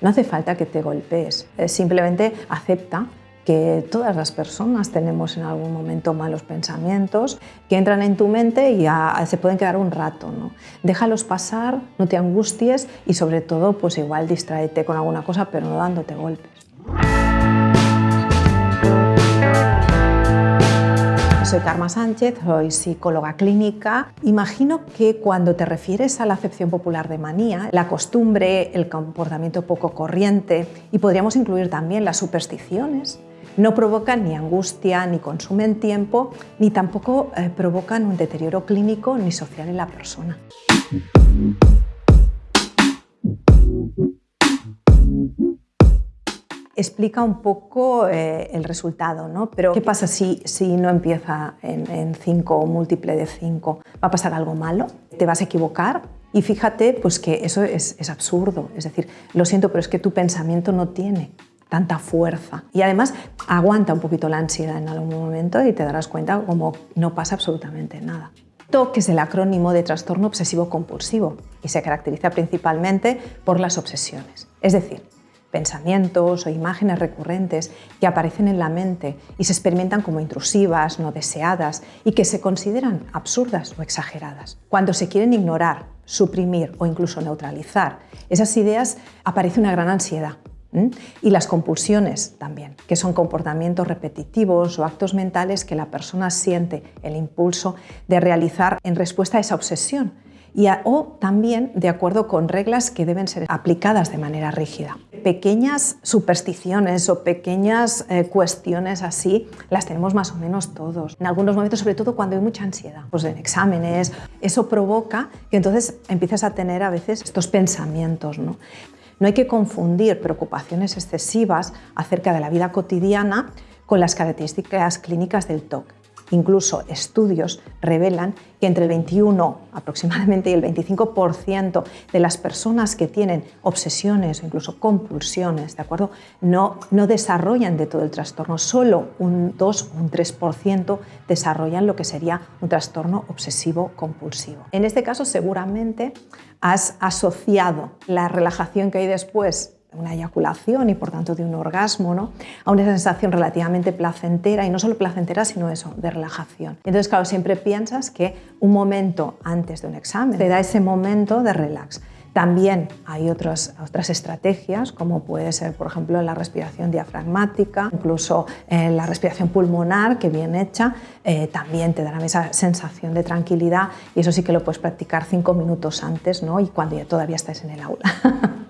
No hace falta que te golpees, eh, simplemente acepta que todas las personas tenemos en algún momento malos pensamientos que entran en tu mente y se pueden quedar un rato. ¿no? Déjalos pasar, no te angusties y sobre todo pues igual distráete con alguna cosa pero no dándote golpes. Soy Karma Sánchez, soy psicóloga clínica. Imagino que cuando te refieres a la acepción popular de manía, la costumbre, el comportamiento poco corriente y podríamos incluir también las supersticiones, no provocan ni angustia, ni consumen tiempo, ni tampoco eh, provocan un deterioro clínico ni social en la persona. Explica un poco eh, el resultado, ¿no? Pero ¿qué pasa si, si no empieza en 5 o múltiple de 5? ¿Va a pasar algo malo? ¿Te vas a equivocar? Y fíjate pues que eso es, es absurdo, es decir, lo siento, pero es que tu pensamiento no tiene tanta fuerza. Y además aguanta un poquito la ansiedad en algún momento y te darás cuenta como no pasa absolutamente nada. TOC es el acrónimo de trastorno obsesivo compulsivo y se caracteriza principalmente por las obsesiones. Es decir, pensamientos o imágenes recurrentes que aparecen en la mente y se experimentan como intrusivas, no deseadas y que se consideran absurdas o exageradas. Cuando se quieren ignorar, suprimir o incluso neutralizar esas ideas, aparece una gran ansiedad y las compulsiones también, que son comportamientos repetitivos o actos mentales que la persona siente el impulso de realizar en respuesta a esa obsesión y o también de acuerdo con reglas que deben ser aplicadas de manera rígida. Pequeñas supersticiones o pequeñas eh, cuestiones así las tenemos más o menos todos. En algunos momentos, sobre todo cuando hay mucha ansiedad, pues en exámenes, eso provoca que entonces empieces a tener a veces estos pensamientos. ¿no? No hay que confundir preocupaciones excesivas acerca de la vida cotidiana con las características clínicas del TOC. Incluso estudios revelan que entre el 21 aproximadamente y el 25% de las personas que tienen obsesiones o incluso compulsiones, ¿de acuerdo? No, no desarrollan de todo el trastorno, solo un 2 o un 3% desarrollan lo que sería un trastorno obsesivo compulsivo. En este caso seguramente has asociado la relajación que hay después una eyaculación y por tanto de un orgasmo, ¿no? a una sensación relativamente placentera y no solo placentera sino eso, de relajación. Entonces claro, siempre piensas que un momento antes de un examen te da ese momento de relax. También hay otras, otras estrategias, como puede ser, por ejemplo, la respiración diafragmática, incluso eh, la respiración pulmonar, que bien hecha, eh, también te dará esa sensación de tranquilidad y eso sí que lo puedes practicar cinco minutos antes ¿no? y cuando ya todavía estás en el aula.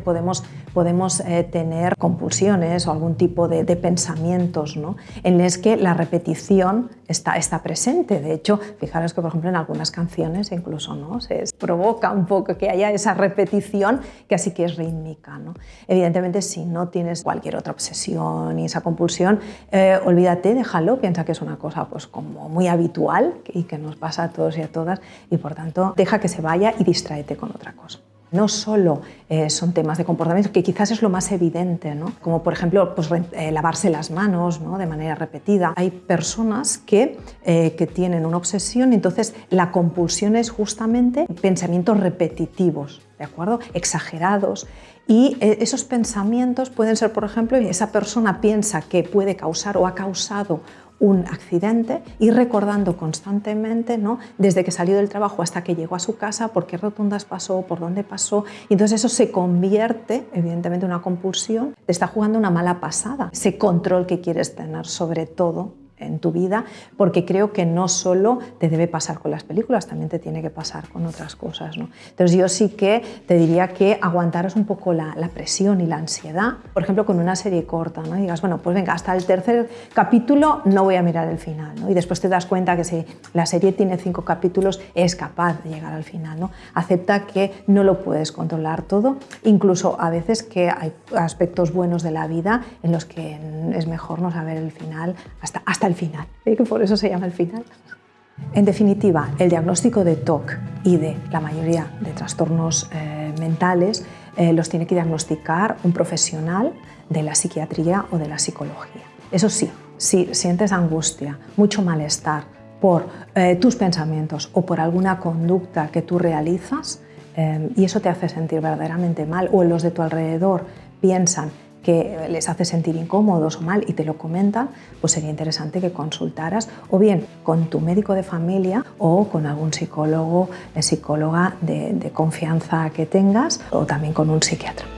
Podemos, podemos eh, tener compulsiones o algún tipo de, pensamientos ¿no? en los que la repetición está, está presente. De hecho, fijaros que por ejemplo en algunas canciones incluso ¿no? se provoca un poco que haya esa repetición que así que es rítmica. ¿no? Evidentemente si no tienes cualquier otra obsesión y esa compulsión, eh, olvídate, déjalo, piensa que es una cosa pues, como muy habitual y que nos pasa a todos y a todas y por tanto deja que se vaya y distráete con otra cosa. No solo eh, son temas de comportamiento, que quizás es lo más evidente, ¿no? como por ejemplo pues, eh, lavarse las manos ¿no? de manera repetida. Hay personas que, eh, que tienen una obsesión entonces la compulsión es justamente pensamientos repetitivos, ¿de acuerdo? exagerados. Y esos pensamientos pueden ser, por ejemplo, esa persona piensa que puede causar o ha causado un accidente y recordando constantemente, ¿no? desde que salió del trabajo hasta que llegó a su casa, por qué rotundas pasó, por dónde pasó. Y entonces eso se convierte, evidentemente, en una compulsión. Te está jugando una mala pasada. Ese control que quieres tener sobre todo en tu vida, porque creo que no solo te debe pasar con las películas, también te tiene que pasar con otras cosas. ¿no? Entonces yo sí que te diría que aguantaros un poco la, presión y la ansiedad, por ejemplo con una serie corta, ¿no? y digas, bueno, pues venga, hasta el tercer capítulo no voy a mirar el final, ¿no? y después te das cuenta que si la serie tiene cinco capítulos es capaz de llegar al final. ¿no? Acepta que no lo puedes controlar todo, incluso a veces que hay aspectos buenos de la vida en los que es mejor no saber el final hasta, hasta el final, ¿eh? que por eso se llama el final. En definitiva, el diagnóstico de TOC y de la mayoría de trastornos eh, mentales eh, los tiene que diagnosticar un profesional de la psiquiatría o de la psicología. Eso sí, si sientes angustia, mucho malestar por tus pensamientos o por alguna conducta que tú realizas, eh, y eso te hace sentir verdaderamente mal, o los de tu alrededor piensan que les hace sentir incómodos o mal y te lo comentan, pues sería interesante que consultaras o bien con tu médico de familia o con algún psicólogo, psicóloga de, de confianza que tengas o también con un psiquiatra.